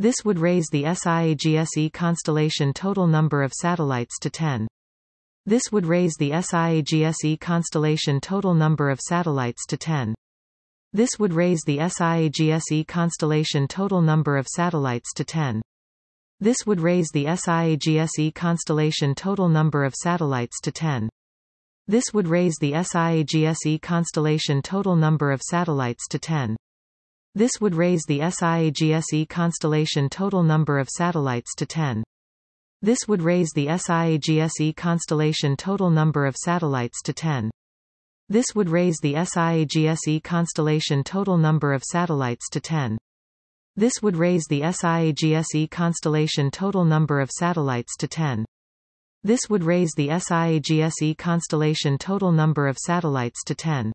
This would raise the SIAGSE constellation total number of satellites to 10. This would raise the SIAGSE constellation total number of satellites to 10. This would raise the SIAGSE constellation total number of satellites to 10. This would raise the SIAGSE constellation total number of satellites to 10. This would raise the SIAGSE constellation total number of satellites to 10. This would raise the SIAGSE constellation total number of satellites to 10. This would raise the SIAGSE constellation total number of satellites to 10. This would raise the SIAGSE constellation total number of satellites to 10. This would raise the SIAGSE constellation total number of satellites to 10. This would raise the SIAGSE constellation total number of satellites to 10.